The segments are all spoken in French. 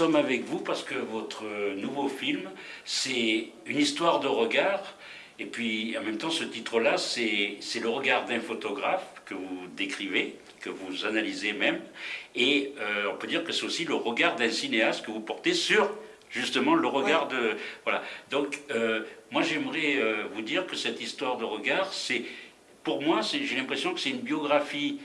sommes avec vous parce que votre nouveau film, c'est une histoire de regard. Et puis, en même temps, ce titre-là, c'est le regard d'un photographe que vous décrivez, que vous analysez même. Et euh, on peut dire que c'est aussi le regard d'un cinéaste que vous portez sur justement le regard de... Voilà. Donc, euh, moi, j'aimerais euh, vous dire que cette histoire de regard, c'est... Pour moi, j'ai l'impression que c'est une biographie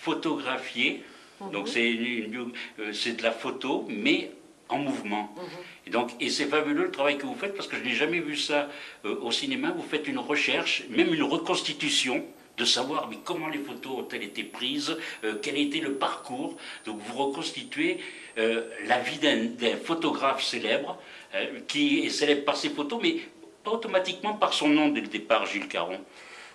photographiée. Mhm. Donc, c'est de la photo, mais en mouvement. Mhm. Et donc, et c'est fabuleux le travail que vous faites parce que je n'ai jamais vu ça au cinéma. Vous faites une recherche, même une reconstitution de savoir mais comment les photos ont-elles été prises, euh, quel était le parcours. Donc vous reconstituez euh, la vie d'un photographe célèbre, euh, qui est célèbre par ses photos, mais pas automatiquement par son nom dès le départ, Gilles Caron.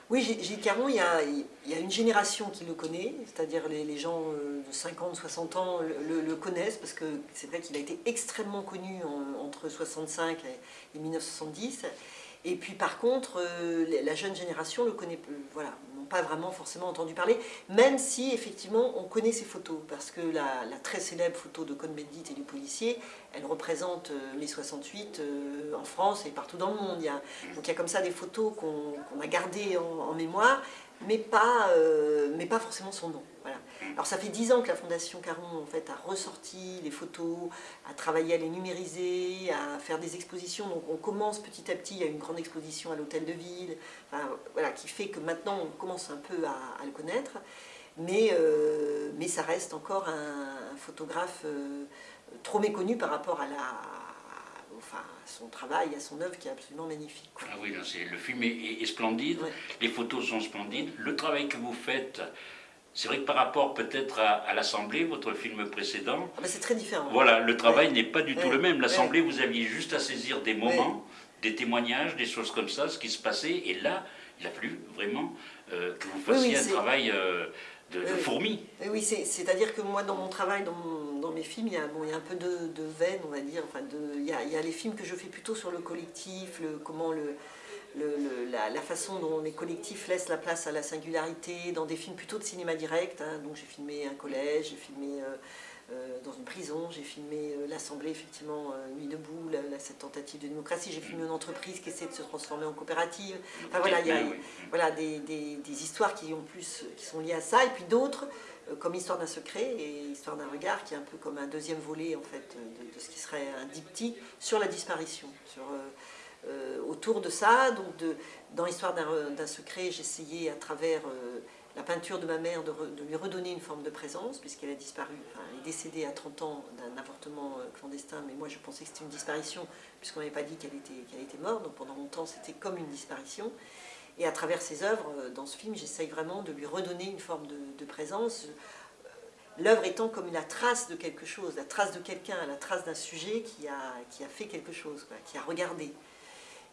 Oui, Gilles Caron, il y, a, une génération qui le connaît, c'est-à-dire les, gens de 50, 60 ans le, connaissent, parce que c'est vrai qu'il a été extrêmement connu entre 65 et 1970. Et puis par contre, la jeune génération le connaît, voilà, pas vraiment forcément entendu parler, même si effectivement on connaît ces photos, parce que la, très célèbre photo de Cohn-Bendit et du policier, elle représente euh, mai 68 euh, en France et partout dans le monde. Il y a, donc il y a comme ça des photos qu'on a gardées en mémoire, mais pas, euh, mais pas forcément son nom. Alors ça fait dix ans que la Fondation Caron en fait, a ressorti les photos, a travaillé à les numériser, à faire des expositions. Donc on commence petit à petit, il y a une grande exposition à l'Hôtel de Ville, voilà, qui fait que maintenant on commence un peu à, le connaître. Mais, euh, mais ça reste encore un, photographe euh, trop méconnu par rapport à la, enfin, son travail, à son œuvre qui est absolument magnifique. Ah oui, le film est, splendide, les photos sont splendides, le travail que vous faites, c'est vrai que par rapport peut-être à, l'Assemblée, votre film précédent... Ah ben, c'est très différent. Voilà, le travail n'est pas du tout le même. L'Assemblée, vous aviez juste à saisir des moments, des témoignages, des choses comme ça, ce qui se passait, et là, il a fallu vraiment euh, que vous fassiez un travail... Euh, de, fourmis. Oui, c'est-à-dire que moi, dans mon travail, dans, mes films, il y, a, bon, il y a un peu de, de veine, on va dire. Enfin, de, il, y a, il, y a, les films que je fais plutôt sur le collectif, le, comment le, le, la, façon dont les collectifs laissent la place à la singularité, dans des films plutôt de cinéma direct. Hein. donc j'ai filmé un collège, j'ai filmé... Euh, euh, dans une prison, j'ai filmé euh, l'Assemblée, effectivement, Nuit debout, cette tentative de démocratie, j'ai filmé une entreprise qui essaie de se transformer en coopérative. Enfin voilà, il y a voilà, des, des, histoires qui, ont plus, qui sont liées à ça, et puis d'autres, comme Histoire d'un secret et Histoire d'un regard, qui est un peu comme un deuxième volet, en fait, de, ce qui serait un diptyque sur la disparition. Sur, autour de ça, donc de, dans Histoire d'un secret, j'essayais à travers la peinture de ma mère de, lui redonner une forme de présence, puisqu'elle a disparu, elle est décédée à 30 ans d'un avortement euh, clandestin, mais moi je pensais que c'était une disparition, puisqu'on n'avait pas dit qu'elle était, qu'elle était morte, donc pendant longtemps c'était comme une disparition. Et à travers ses œuvres, euh, dans ce film, j'essaye vraiment de lui redonner une forme de, présence, euh, l'œuvre étant comme la trace de quelque chose, la trace de quelqu'un, la trace d'un sujet qui a, qui a fait quelque chose, qui a regardé.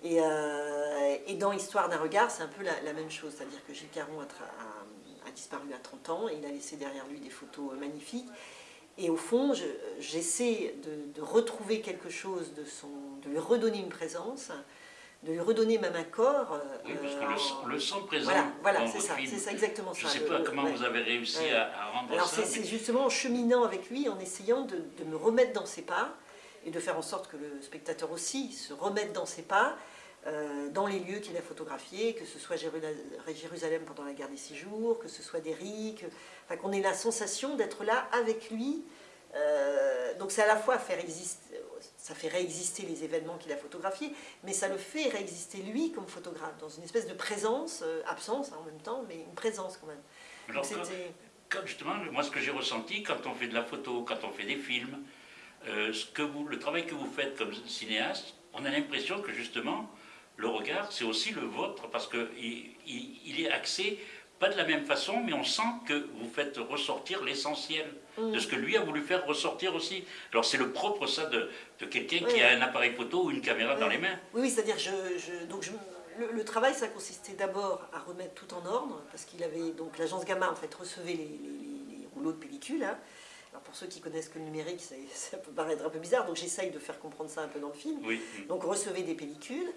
Et, et, dans Histoire d'un regard, c'est un peu la, même chose, c'est-à-dire que Gilles Caron a, a disparu à 30 ans et il a laissé derrière lui des photos euh, magnifiques. Et au fond, j'essaie de, retrouver quelque chose, de, son, de lui redonner une présence, de lui redonner même un corps. Euh, oui, parce que le, le sent présent. Voilà, voilà c'est ça, c'est ça exactement Je ça. Je ne sais pas comment vous avez réussi à, rendre Alors ça. C'est justement en cheminant avec lui, en essayant de, de, me remettre dans ses pas et de faire en sorte que le spectateur aussi se remette dans ses pas euh, dans les lieux qu'il a photographiés, que ce soit Jérusalem pendant la guerre des six jours, que ce soit Derrick, enfin, qu'on ait la sensation d'être là avec lui. Euh, donc c'est à la fois faire exister, ça fait réexister les événements qu'il a photographiés, mais ça le fait réexister lui comme photographe, dans une espèce de présence, euh, absence hein, en même temps, mais une présence quand même. Alors, quand, justement, moi ce que j'ai ressenti quand on fait de la photo, quand on fait des films, ce que vous, le travail que vous faites comme cinéaste, on a l'impression que justement, le regard, c'est aussi le vôtre, parce qu'il il, est axé pas de la même façon, mais on sent que vous faites ressortir l'essentiel de mm. ce que lui a voulu faire ressortir aussi. Alors c'est le propre ça de, quelqu'un qui a un appareil photo ou une caméra dans les mains. Oui, c'est-à-dire je, donc le, travail ça consistait d'abord à remettre tout en ordre, parce qu'il avait donc l'agence Gamma en fait recevait les, rouleaux de pellicule. Hein. Alors pour ceux qui connaissent que le numérique, ça, peut paraître un peu bizarre, donc j'essaye de faire comprendre ça un peu dans le film. Donc recevait des pellicules.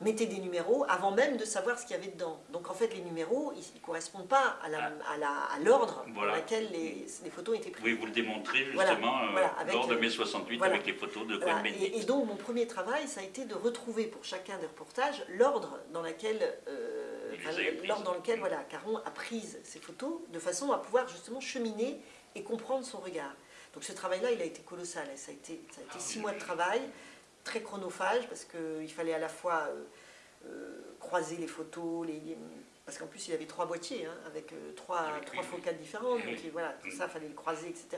Mettez des numéros avant même de savoir ce qu'il y avait dedans. Donc en fait, les numéros, ils ne correspondent pas à l'ordre Ah. Voilà. dans lequel les, les photos étaient prises. Oui, vous le démontrez justement euh, voilà, avec, lors de euh, mai 68 voilà. avec les photos de Voilà. Et, et donc mon premier travail, ça a été de retrouver pour chacun des reportages l'ordre dans lequel, euh, l'ordre dans lequel Mm. voilà, Caron a pris ces photos de façon à pouvoir justement cheminer et comprendre son regard. Donc ce travail-là, il a été colossal. Ça a été, ça a été Ah six mois de travail, très chronophage, parce qu'il fallait à la fois euh, euh, croiser les photos, les, les- parce qu'en plus il avait trois boîtiers, hein, avec euh, trois, oui. focales différentes, donc et voilà, tout Mm. ça, fallait le croiser, etc.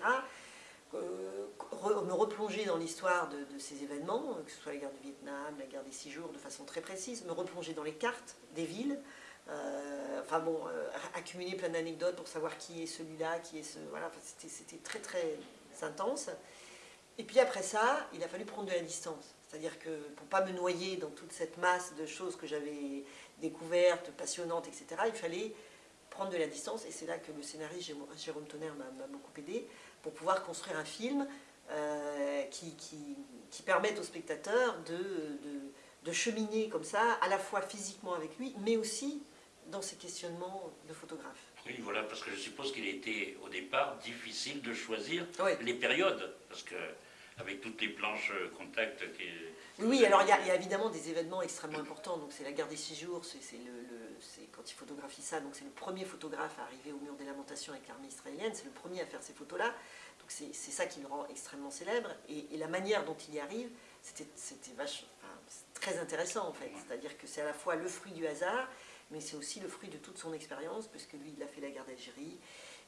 Euh, re- me replonger dans l'histoire de, de ces événements, euh, que ce soit la guerre du Vietnam, la guerre des six jours, de façon très précise, me replonger dans les cartes des villes, euh, enfin bon, euh, accumuler plein d'anecdotes pour savoir qui est celui-là, qui est ce... Voilà, enfin, c'était- c'était très très intense. Et puis après ça, il a fallu prendre de la distance. C'est-à-dire que pour pas me noyer dans toute cette masse de choses que j'avais découvertes, passionnantes, etc., il fallait prendre de la distance. Et c'est là que le scénariste Jérôme- Tonnerre m'a beaucoup aidé pour pouvoir construire un film euh, qui, qui, qui permette au spectateur de, de, de cheminer comme ça, à la fois physiquement avec lui, mais aussi dans ses questionnements de photographe. Oui, voilà, parce que je suppose qu'il été au départ difficile de choisir Oui. les périodes, parce que avec toutes les planches euh, contact qui. Oui, alors il y, a, il y a évidemment des événements extrêmement importants. Donc c'est la guerre des six jours, c'est quand il photographie ça. Donc c'est le premier photographe à arriver au mur des lamentations avec l'armée israélienne. C'est le premier à faire ces photos-là. Donc c'est ça qui le rend extrêmement célèbre. Et, et la manière dont il y arrive, c'était vache- enfin, très intéressant en fait. C'est-à-dire que c'est à la fois le fruit du hasard, mais c'est aussi le fruit de toute son expérience, puisque lui, il a fait la guerre d'Algérie.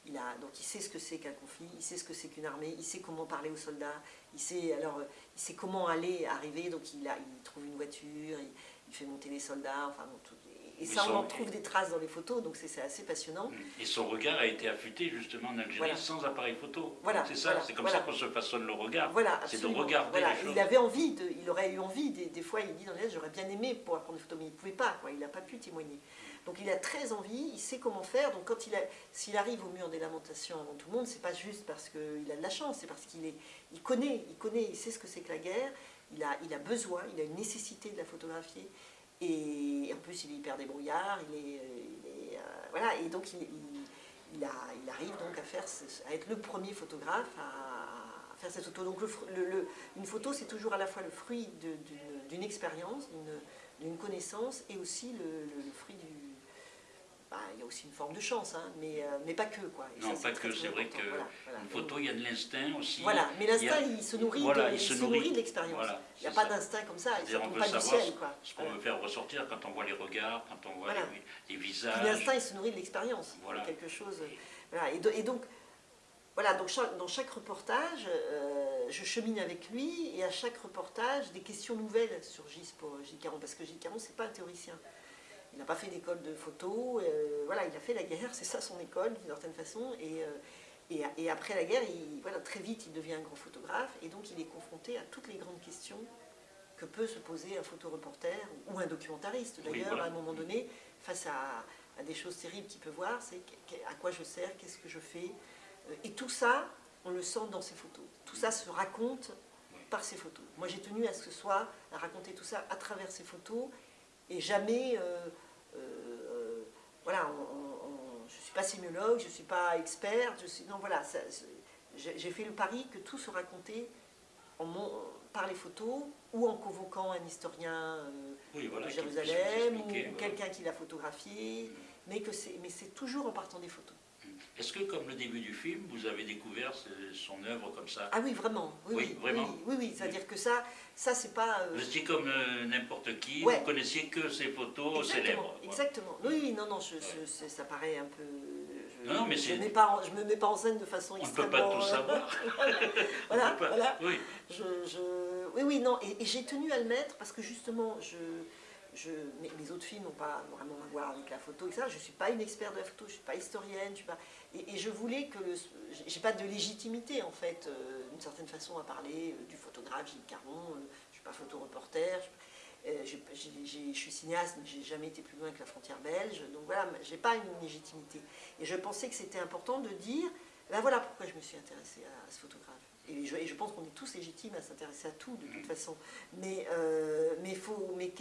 Il a, donc il sait ce que c'est qu'un conflit, il sait ce que c'est qu'une armée, il sait comment parler aux soldats, il sait, euh, comment aller, arriver, donc il, a, trouve une voiture, il, il fait monter les soldats, enfin bon, tout- et, ça on en trouve des traces dans les photos, donc c'est assez passionnant. Et son regard a été affûté justement en Algérie Voilà. sans appareil photo. Voilà, c'est ça, voilà, c'est comme ça qu'on se façonne le regard. Voilà, c'est de regarder les choses. Il avait envie, de, il aurait eu envie, des, des fois il dit dans les j'aurais bien aimé pouvoir prendre des photos, mais il ne pouvait pas, quoi, il n'a pas pu témoigner. Donc il a très envie, il sait comment faire, donc quand il s'il arrive au mur des lamentations avant tout le monde, c'est pas juste parce qu'il a de la chance, c'est parce qu'il est, il connaît, il connaît, il sait ce que c'est que la guerre, il a, il a besoin, il a une nécessité de la photographier, et en plus il est hyper débrouillard, il est, euh, voilà, et donc il, arrive donc à, faire, à être le premier photographe à, faire cette photo. Donc une photo, c'est toujours à la fois le fruit d'une expérience, d'une- connaissance, et aussi le fruit du... il y a aussi une forme de chance, hein, mais, euh, mais pas que. Quoi. Et Non, ça, pas très, que, c'est vrai que Voilà, photo, il y a de l'instinct aussi. Voilà, mais l'instinct, Il il, se nourrit voilà, de, il se il se nourrit. nourrit de l'expérience. Voilà, il n'y a pas d'instinct comme ça, il ne tombe pas du ciel. Quoi. ce qu'on veut faire ressortir quand on voit les regards, quand on voit les, visages. l'instinct, il se nourrit de l'expérience. Voilà. Quelque chose. Et, do- et donc, voilà, donc chaque- dans chaque reportage, euh, je chemine avec lui et à chaque reportage, des questions nouvelles surgissent pour Gilles Caron. Parce que Gilles Caron, c'est pas un théoricien. Il n'a pas fait d'école de photo. euh, voilà, il a fait la guerre, c'est ça son école d'une certaine façon. Et, euh, et, et après la guerre, il, voilà, très vite, il devient un grand photographe. Et donc, il est confronté à toutes les grandes questions que peut se poser un photoreporter ou un documentariste Oui, d'ailleurs voilà. à un moment donné face à, à des choses terribles qu'il peut voir, c'est à quoi je sers, qu'est-ce que je fais. Euh, Et tout ça, on le sent dans ses photos. Tout ça se raconte par ses photos. Moi j'ai tenu à ce que ce soit, à raconter tout ça à travers ses photos et jamais... euh, voilà, on- on- on- je ne suis pas sémiologue, je ne suis pas experte, je suis, non voilà, j'ai fait le pari que tout se racontait en mon- par les photos ou en convoquant un historien euh, Oui, voilà, de Jérusalem ou quelqu'un qui l'a photographié, mais que c'est mais c'est toujours en partant des photos. Est-ce que, comme le début du film, vous avez découvert son œuvre comme ça? Ah oui, vraiment. Oui, Oui, oui, vraiment. Oui, oui, oui, c'est-à-dire que ça, ça c'est pas. euh, Vous étiez comme euh, n'importe qui, Ouais. vous connaissiez que ses photos exactement, célèbres. exactement. Oui, oui, non, non, je, je- c'est- ça paraît un peu. Je, Non, mais je c'est- mets pas en- je me mets pas en scène de façon On ne peut pas tout euh, savoir. voilà, On voilà. Oui, Je, je- Oui, oui, non, et, et j'ai tenu à le mettre parce que justement, je, je, mes, mes autres films n'ont pas vraiment à voir avec la photo, etc. Je ne suis pas une experte de la photo, je ne suis pas historienne, je suis pas... Et, et je voulais que le... J'ai pas de légitimité, en fait, euh, d'une certaine façon, à parler euh, du photographe Gilles Caron, euh, je ne suis pas photoreporter, je, je suis cinéaste, mais j'ai jamais été plus loin que la frontière belge, donc voilà, j'ai pas une légitimité. Et je pensais que c'était important de dire, ben voilà pourquoi je me suis intéressée à, à ce photographe. Et je, et je pense qu'on est tous légitimes à s'intéresser à tout, de toute façon. Mais, mais, faut, mais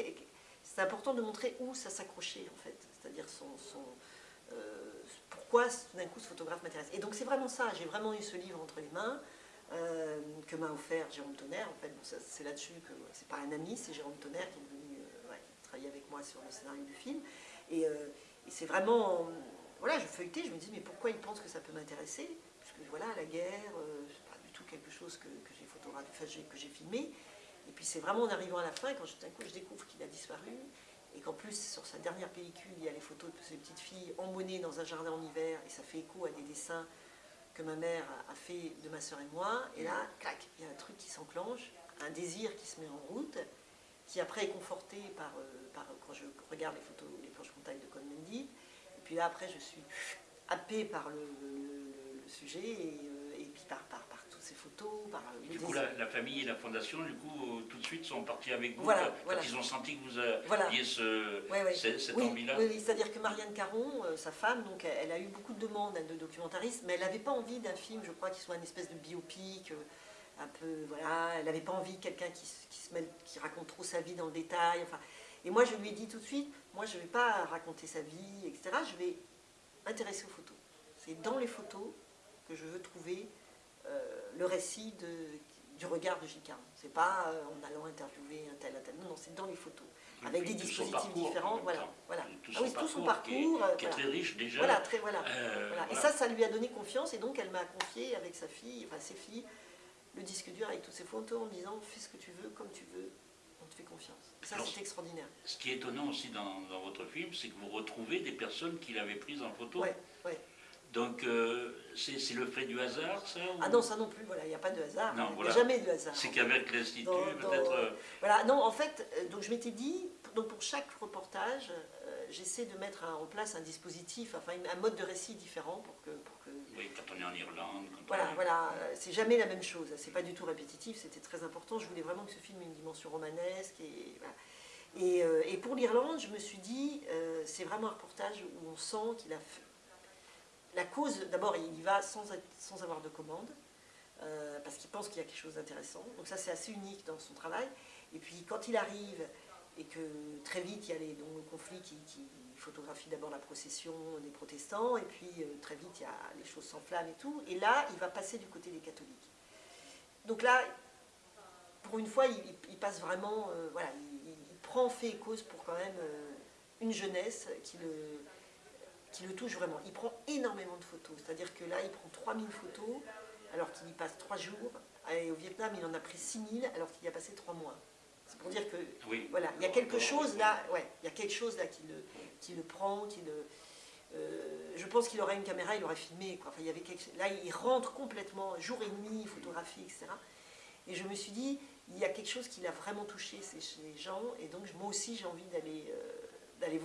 c'est important de montrer où ça s'accrochait en fait, c'est-à-dire son, euh, pourquoi tout d'un coup ce photographe m'intéresse. Et donc c'est vraiment ça, j'ai vraiment eu ce livre entre les mains euh, que m'a offert Jérôme Tonnerre. En fait, c'est là-dessus que c'est pas un ami, c'est Jérôme Tonnerre qui est venu euh, travailler avec moi sur le scénario du film. Et, c'est vraiment, voilà, je feuilletais, je me dis mais pourquoi il pense que ça peut m'intéresser? Parce que voilà, la guerre, c'est pas du tout quelque chose que, j'ai photographié, que j'ai filmé. Et puis c'est vraiment en arrivant à la fin, quand d'un coup je découvre qu'il a disparu, et qu'en plus sur sa dernière pellicule, il y a les photos de ces petites filles emmenées dans un jardin en hiver, et ça fait écho à des dessins que ma mère a fait de ma soeur et moi, et là, clac, il y a un truc qui s'enclenche, un désir qui se met en route, qui après est conforté par, euh, quand je regarde les photos, les planches contact de Cohn-Bendit, et puis là après je suis happée par le, sujet, et, euh, et puis par, par ces photos. Par du coup, la, famille et la fondation, du coup, euh, tout de suite sont partis avec vous voilà, quand, ils ont senti que vous aviez ce, cette oui, envie-là. Oui, c'est-à-dire que Marianne Caron, euh, sa femme, donc, elle, a eu beaucoup de demandes de documentaristes, mais elle n'avait pas envie d'un film, je crois, qui soit une espèce de biopic. Euh, un peu, voilà, elle n'avait pas envie de quelqu'un qui, qui, se qui raconte trop sa vie dans le détail. Enfin, et moi, je lui ai dit tout de suite, moi, je ne vais pas raconter sa vie, etc. Je vais m'intéresser aux photos. C'est dans les photos que je veux trouver euh, le récit de, du regard de Gilles Caron. C'est pas euh, en allant interviewer un tel, un tel. Non, non, c'est dans les photos. avec des dispositifs différents. Voilà, voilà. Tout, ah oui, tout son parcours. Qui est, euh, qui est très riche déjà. Voilà, très, voilà, voilà. Et ça, ça lui a donné confiance. Et donc, elle m'a confié avec sa fille, enfin ses filles, le disque dur avec toutes ses photos en disant fais ce que tu veux, comme tu veux, on te fait confiance. Et ça, c'est extraordinaire. Ce qui est étonnant aussi dans, dans votre film, c'est que vous retrouvez des personnes qu'il avait prises en photo. Ouais, ouais. Donc, euh, c'est le fait du hasard, ça Ah non, ça non plus, voilà, il n'y a pas de hasard. il n'y a jamais de hasard. C'est qu'avec l'Institut, peut-être... Euh, voilà, non, en fait, euh, donc je m'étais dit, donc pour chaque reportage, j'essaie de mettre en place un dispositif, enfin un mode de récit différent pour que... Pour que... Oui, quand on est en Irlande... voilà, voilà, c'est jamais la même chose, c'est pas du tout répétitif, c'était très important, je voulais vraiment que ce film ait une dimension romanesque, et, et, et pour l'Irlande, je me suis dit, c'est vraiment un reportage où on sent qu'il a la cause, d'abord, il y va sans, avoir de commande, euh, parce qu'il pense qu'il y a quelque chose d'intéressant. Donc ça, c'est assez unique dans son travail. Et puis, quand il arrive, et que très vite, il y a le conflit qui, photographie d'abord la procession des protestants, et puis euh, très vite, il y a les choses s'enflamment et tout. Et là, il va passer du côté des catholiques. Donc là, pour une fois, il, passe vraiment, euh, voilà, il, prend fait et cause pour quand même une jeunesse qui le qui le touche vraiment. Il prend énormément de photos, c'est-à-dire que là, il prend 3000 photos, alors qu'il y passe 3 jours. Et au Vietnam, il en a pris 6000, alors qu'il y a passé 3 mois. C'est pour dire que, voilà, il y a quelque chose là, ouais, il y a quelque chose là qui le, qui le prend, qui le... Euh, je pense qu'il aurait une caméra, il aurait filmé. Quoi. Enfin, il y avait quelque... Là, il rentre complètement, jour et nuit, photographie, etc. Et je me suis dit, il y a quelque chose qui l'a vraiment touché ces, gens, et donc moi aussi j'ai envie d'aller euh, d'aller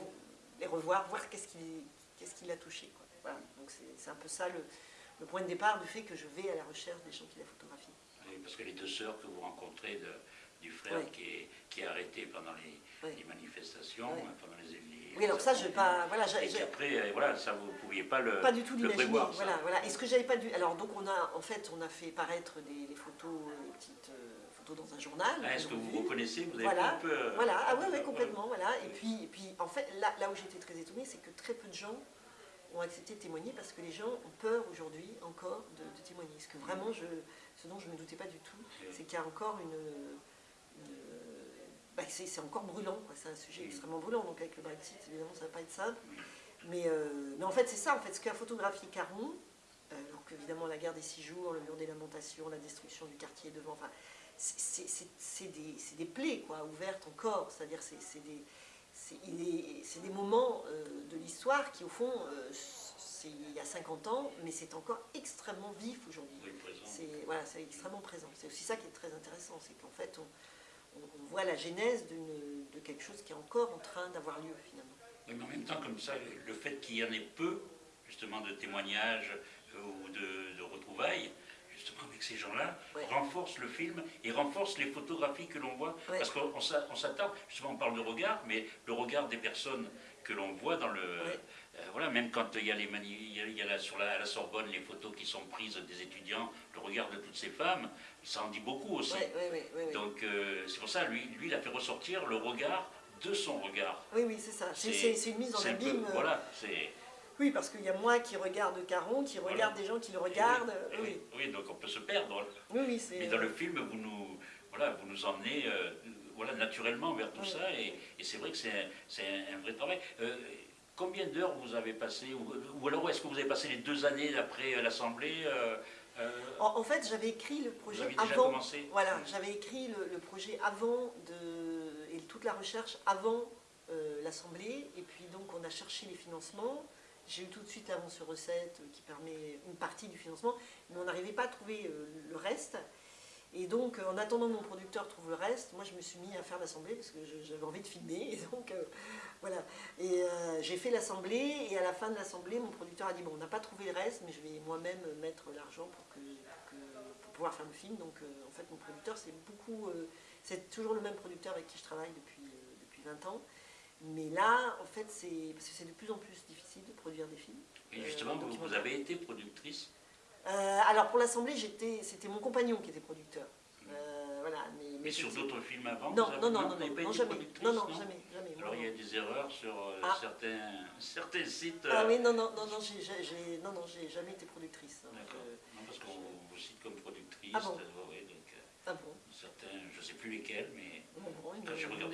les revoir, voir qu'est-ce qui, qu'est-ce qui l'a touché. Voilà. Donc c'est un peu ça le, point de départ du fait que je vais à la recherche des gens qui la photographient. Oui, parce que les deux sœurs que vous rencontrez de, du frère qui, est, qui, est, arrêté pendant les, les manifestations, pendant les, Oui, alors ça, je vais pas. Voilà, et après, euh, voilà, ça vous ne pouviez pas le. Pas du tout l'imaginer. Voilà, voilà. Et ce que j'avais pas dû. Alors, donc, on a, en fait, on a fait paraître des, photos, des petites. Euh, dans un journal. Ah, est-ce que vous reconnaissez Vous avez voilà, un peu. Euh, voilà, ah oui, oui, complètement. Voilà. Et puis, et puis, en fait, là, là où j'étais très étonnée, c'est que très peu de gens ont accepté de témoigner parce que les gens ont peur aujourd'hui encore de, témoigner. Ce que vraiment, je, ce dont je ne me doutais pas du tout, c'est qu'il y a encore une... bah c'est encore brûlant, c'est un sujet extrêmement brûlant, donc avec le Brexit, évidemment, ça ne va pas être simple. Mais, euh, mais en fait, c'est ça, en fait, ce qu'a photographié Caron, euh, alors qu'évidemment la guerre des six jours, le mur des lamentations, la destruction du quartier devant, enfin, c'est des, des, plaies quoi, ouvertes encore, c'est-à-dire c'est des c'est des moments euh, de l'histoire qui, au fond, euh, c'est il y a 50 ans, mais c'est encore extrêmement vif aujourd'hui. c'est voilà, extrêmement présent. C'est aussi ça qui est très intéressant, c'est qu'en fait, on, voit la genèse de quelque chose qui est encore en train d'avoir lieu, finalement. mais en même temps, comme ça, le fait qu'il y en ait peu, justement, de témoignages euh, ou de, de retrouvailles, justement avec ces gens-là, renforce le film et renforce les photographies que l'on voit. Parce qu'on s'attend, justement on parle de regard, mais le regard des personnes que l'on voit dans le... Euh, voilà, même quand il y a, les il y a, sur la, à la Sorbonne les photos qui sont prises des étudiants, le regard de toutes ces femmes, ça en dit beaucoup aussi. Donc euh, c'est pour ça, lui, lui, il a fait ressortir le regard de son regard. Oui, oui, c'est ça. C'est une mise en abîme. Euh, voilà, c'est... Oui, parce qu'il y a moi qui regarde Caron, qui regarde des gens qui le regardent. oui, oui. donc on peut se perdre. Oui, oui, Mais dans le film, vous nous, voilà, vous nous emmenez euh, voilà, naturellement vers tout ça, et, c'est vrai que c'est un, un, vrai travail. Euh, combien d'heures vous avez passé, ou, alors est-ce que vous avez passé les deux années après l'Assemblée en, fait, j'avais écrit le projet vous déjà avant. Commencé voilà, j'avais écrit le, le, projet avant de et toute la recherche avant euh, l'Assemblée, et puis donc on a cherché les financements. J'ai eu tout de suite l'avance sur recette qui permet une partie du financement, mais on n'arrivait pas à trouver euh, le reste. Et donc, en attendant que mon producteur trouve le reste, moi je me suis mis à faire l'assemblée parce que j'avais envie de filmer. Et donc, euh, voilà. Et j'ai fait l'assemblée, et à la fin de l'assemblée, mon producteur a dit Bon, on n'a pas trouvé le reste, mais je vais moi-même mettre l'argent pour pouvoir faire le film. Donc, en fait, mon producteur, c'est beaucoup. c'est toujours le même producteur avec qui je travaille depuis, depuis 20 ans. Mais là, en fait, c'est parce que c'est de plus en plus difficile de produire des films. Et justement, euh, vous, avez été productrice euh, Alors pour l'Assemblée, c'était mon compagnon qui était producteur. Mmh. Euh, voilà, mais, sur d'autres films avant Non, non, non, non, non, jamais. Non, non, jamais, jamais. Alors il y a des erreurs sur ah. certains, certains sites. Ah oui, non, non, non, non, j'ai non, non, jamais été productrice. D'accord. Non, parce qu'on vous cite comme productrice. Ah bon? ah bon? Certains, je ne sais plus lesquels, mais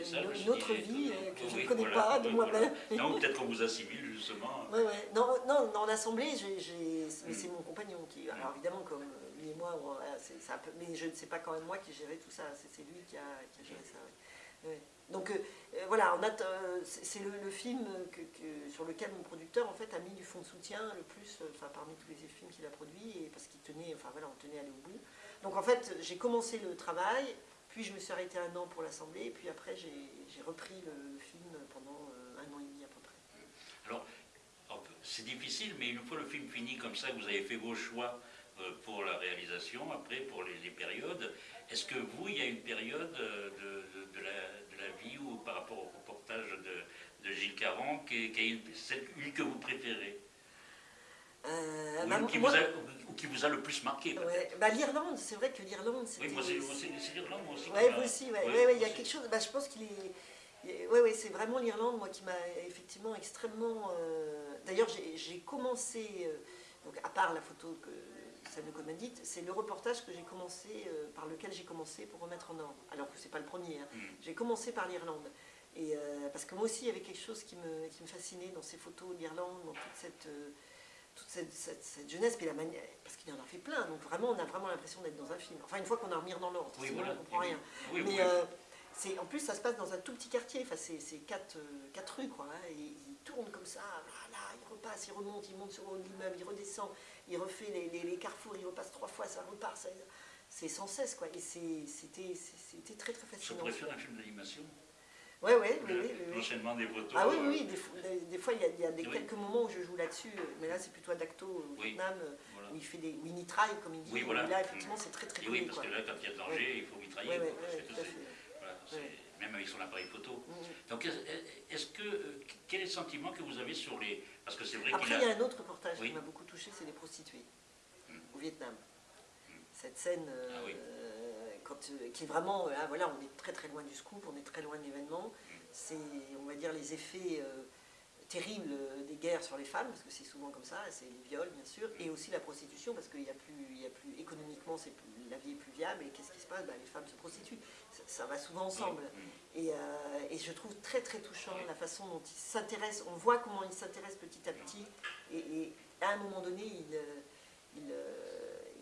ça, une, une autre vie euh, que je ne connais pas de moi-même. Non, peut-être qu'on vous assimile justement. Oui, oui. Non, non, dans l'Assemblée, c'est mon compagnon qui. Alors évidemment, comme lui et moi, ça peu, mais je ne sais pas quand même moi qui gérait tout ça. C'est lui qui a, qui a, géré ça. Donc euh, euh, voilà, c'est le, film que, sur lequel mon producteur en fait a mis du fonds de soutien le plus, enfin parmi tous les films qu'il a produits, et parce qu'il tenait, enfin voilà, on tenait à aller au bout. Donc en fait, j'ai commencé le travail, puis je me suis arrêtée un an pour l'Assemblée, et puis après j'ai repris le, film pendant euh, un an et demi à peu près. Alors, c'est difficile, mais une fois le film fini comme ça, vous avez fait vos choix euh, pour la réalisation, après pour les, périodes, est-ce que vous, il y a une période euh, de, la, vie ou par rapport au reportage de, Gilles Caron, qui, qui est une que vous préférez? Euh, bah, qui, vous a, qui, vous a, le plus marqué bah, L'Irlande, c'est vrai que l'Irlande, Oui, moi c'est l'Irlande, moi aussi. Oui, vous aussi, ouais, il y a quelque chose, bah, je pense qu'il est... Oui, ouais, c'est vraiment l'Irlande, moi, qui m'a effectivement extrêmement... Euh, d'ailleurs, j'ai commencé, euh, donc à part la photo que ça nous commandite, c'est le reportage que j'ai commencé, euh, par lequel j'ai commencé pour remettre en ordre, alors que c'est pas le premier. Hein. Mm. J'ai commencé par l'Irlande. Et parce que moi aussi, il y avait quelque chose qui me, qui me fascinait dans ces photos d'Irlande, dans toute cette toute cette, jeunesse, puis la manière, parce qu'il en a fait plein, donc vraiment on a vraiment l'impression d'être dans un film. Enfin une fois qu'on a remis dans l'ordre, sinon on ne comprend rien. Mais euh, en plus ça se passe dans un tout petit quartier, enfin c'est, quatre, euh, quatre, rues quoi, hein, et il tourne comme ça, là, il repasse, il remonte, il monte sur l'immeuble, il redescend, il refait les, carrefours, il repasse trois fois, ça repart, c'est sans cesse quoi, et c'était, c'était très très fascinant. Je préfère un film d'animation? Oui, oui, oui. L'enchaînement des photos. Ah oui, oui, des, fois, il y a, des, quelques moments où je joue là-dessus, mais là, c'est plutôt Adacto au Vietnam, où il fait des où il mitraille, comme il dit. Oui, voilà. là, effectivement, c'est très, très Oui, parce que là, quand il y a danger, il faut mitrailler. même avec son appareil photo. Mm. Donc, est-ce que, euh, quel est le sentiment que vous avez sur les... Parce que c'est vrai Après, il y a un autre reportage qui m'a beaucoup touché, c'est les prostituées, mm. au Vietnam. Mm. Cette scène... Ah euh, qui est vraiment, là, voilà, on est très très loin du scoop, on est très loin de l'événement. C'est, on va dire, les effets euh, terribles des guerres sur les femmes, parce que c'est souvent comme ça, c'est les viols bien sûr, et aussi la prostitution, parce qu'il y a plus, il y a plus économiquement, c'est la vie est plus viable, et qu'est-ce qui se passe? Ben, Les femmes se prostituent. Ça, va souvent ensemble. Et, euh, et, je trouve très très touchant la façon dont ils s'intéressent, on voit comment ils s'intéressent petit à petit, et, à un moment donné, ils, ils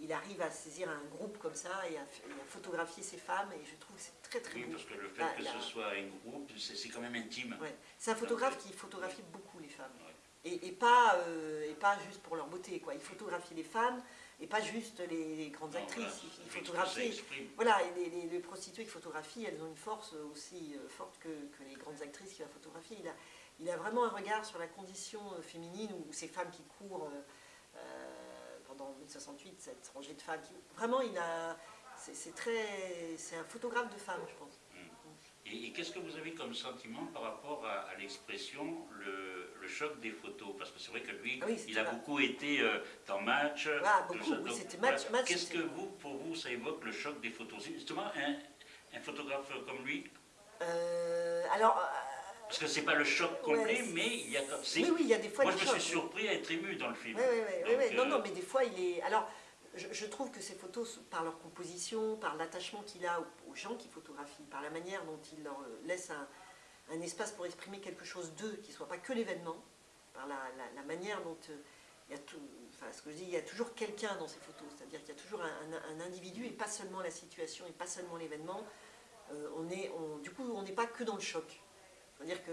il arrive à saisir un groupe comme ça et à, photographier ces femmes et je trouve que c'est très très oui, parce que le fait que ce soit un groupe, c'est quand même intime. C'est un photographe qui photographie beaucoup les femmes. Et, pas, euh, et pas juste pour leur beauté, quoi. Il photographie les femmes et pas juste les, grandes actrices. il, photographie. Voilà, et les, prostituées qui photographient, elles ont une force aussi euh, forte que, les grandes actrices qu'il va photographier. Il a, il a vraiment un regard sur la condition euh, féminine ou ces femmes qui courent pendant 1068, cette rangée de femmes. vraiment, il a, c'est très, c'est un photographe de femmes, je pense. Mm. Et, qu'est-ce que vous avez comme sentiment par rapport à, l'expression le, choc des photos? Parce que c'est vrai que lui, ah il a beaucoup été euh, dans match. Ah, beaucoup, oui, c'était match. Qu'est-ce que vous, pour vous, ça évoque le choc des photos? Justement, un, photographe comme lui? Euh, Alors, Parce que c'est pas le choc complet, Ouais, mais il y a... Oui, oui, il y a des fois Moi, je me suis surpris à être ému dans le film. Oui, oui, oui, oui. Non, euh, non, mais des fois, il est... Alors, je, je trouve que ces photos, par leur composition, par l'attachement qu'il a aux, gens qui photographient, par la manière dont il leur euh, laisse un, un espace pour exprimer quelque chose d'eux, qui ne soit pas que l'événement, par la, la- la manière dont euh, il y a tout... Enfin, ce que je dis, il y a toujours quelqu'un dans ces photos, c'est-à-dire qu'il y a toujours un, un- un individu et pas seulement la situation et pas seulement l'événement. Euh, on est, on- du coup, on n'est pas que dans le choc. C'est-à-dire que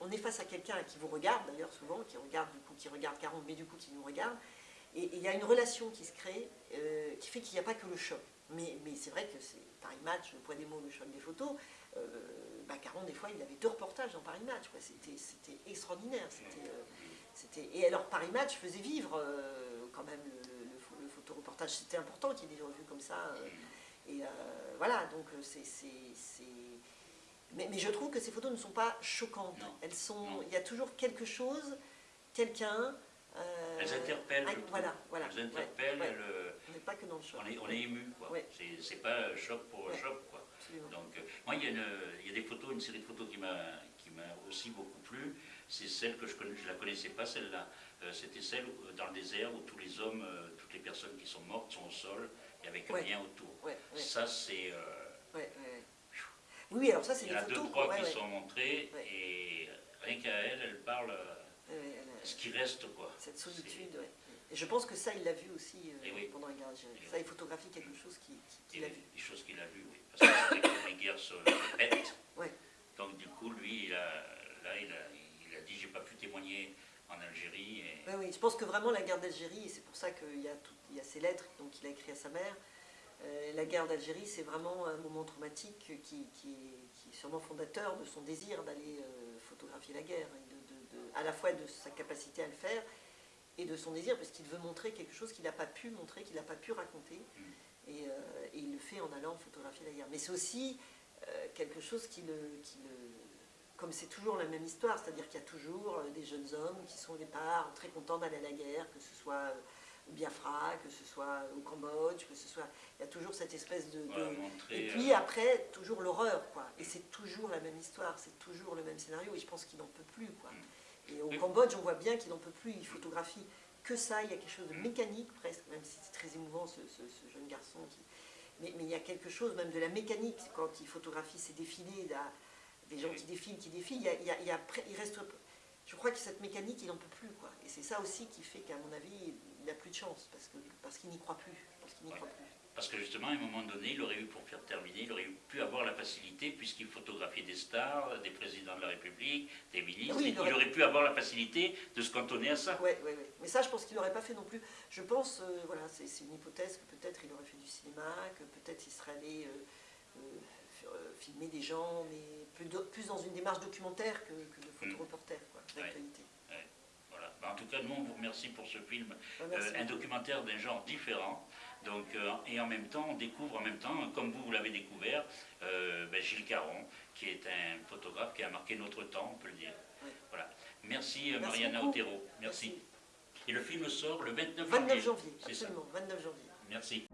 on est face à quelqu'un qui vous regarde d'ailleurs souvent, qui regarde du coup, qui regarde 40, mais du coup qui nous regarde, et il y a une relation qui se crée euh, qui fait qu'il n'y a pas que le choc. Mais, mais c'est vrai que c'est Paris Match, le poids des mots, le choc des photos. Euh, bah, Caron, des fois, il avait deux reportages dans Paris Match. C'était extraordinaire. Euh, Et alors, Paris Match faisait vivre euh, quand même le, le, le pho- le photoreportage. C'était important qu'il y ait des revues comme ça. euh, et euh, voilà, donc euh, c'est. Mais, mais je trouve que ces photos ne sont pas choquantes. Non. Elles sont. Non. Il y a toujours quelque chose, quelqu'un. euh, Elles interpellent. ah, voilà, voilà. Elles interpellent, ouais, ouais. elles, On n'est pas que dans le choc. on, est, on est ému. quoi. Ouais. C'est- pas choc pour choc. Quoi. Absolument. Donc, euh, moi, il y, a une, il y a des photos, une série de photos qui m'a aussi beaucoup plu. C'est celle que je ne la connaissais pas, celle-là. Euh, C'était celle dans le désert où tous les hommes, toutes les personnes qui sont mortes sont au sol et avec rien autour. Ça, c'est. ouais, ouais, ouais. Oui, alors ça, c'est il y des en a deux, photos. trois ouais, qui ouais. sont montrées Ouais. et rien qu'à elle, elle parle euh, ce qui reste, quoi. Cette solitude, ouais. Et je pense que ça, il l'a vu aussi euh, Eh oui. pendant la guerre d'Algérie. Eh Ça, il photographie quelque chose qui- qui- Et qu'il a vu. des choses qu'il a vues, oui. Parce que quand les guerres se répètent. Donc du coup, lui, il a, là, il a, il a dit, j'ai pas pu témoigner en Algérie. Et, Oui, oui, je pense que vraiment la guerre d'Algérie, et c'est pour ça qu'il y, a tout- il y a ces lettres donc, qu'il a écrites à sa mère, la guerre d'Algérie, c'est vraiment un moment traumatique qui, qui est, qui est sûrement fondateur de son désir d'aller euh, photographier la guerre, et de, de- de- à la fois de sa capacité à le faire et de son désir, parce qu'il veut montrer quelque chose qu'il n'a pas pu montrer, qu'il n'a pas pu raconter, et, euh, et il le fait en allant photographier la guerre. Mais c'est aussi euh, quelque chose qui le, qui le- comme c'est toujours la même histoire, c'est-à-dire qu'il y a toujours euh, des jeunes hommes qui sont au départ très contents d'aller à la guerre, que ce soit euh, au Biafra, que ce soit au Cambodge, que ce soit... Il y a toujours cette espèce de... de- voilà, montrer, Et puis euh, après, toujours l'horreur, quoi. Et c'est toujours la même histoire, c'est toujours le même scénario, et je pense qu'il n'en peut plus, quoi. Et au. Cambodge, on voit bien qu'il n'en peut plus, il photographie que ça, il y a quelque chose de mécanique presque, même si c'est très émouvant ce, ce- ce jeune garçon qui... Mais, mais il y a quelque chose même de la mécanique quand il photographie ces défilés, là, des gens qui défilent, qui défilent, il, y a- y il reste... Je crois que cette mécanique, il n'en peut plus, quoi. Et c'est ça aussi qui fait qu'à mon avis, il n'a plus de chance, parce qu'il n'y croit plus. Parce qu'il n'y croit plus. Parce que justement, à un moment donné, il aurait eu, pour faire terminer, il aurait pu avoir la facilité, puisqu'il photographiait des stars, des présidents de la République, des ministres, Oui, il il, aurait- pu avoir la facilité de se cantonner à ça. Ouais, ouais, ouais. Mais ça, je pense qu'il n'aurait pas fait non plus. Je pense, euh, voilà, c'est une hypothèse que peut-être il aurait fait du cinéma, que peut-être il serait allé euh, euh, filmer des gens, mais plus, dans une démarche documentaire que, que de photoreporter, quoi, d'actualité. Voilà. Ben, en tout cas, nous, on vous remercie pour ce film, merci euh, un documentaire d'un genre différent. Donc, euh, et en même temps, on découvre en même temps, comme vous, vous l'avez découvert, euh, ben, Gilles Caron, qui est un photographe qui a marqué notre temps, on peut le dire. Voilà. Merci, Merci Mariana beaucoup. Otero. Merci. Et le film sort le 29 29 janvier. janvier, C'est ça. absolument, 29 janvier. Merci.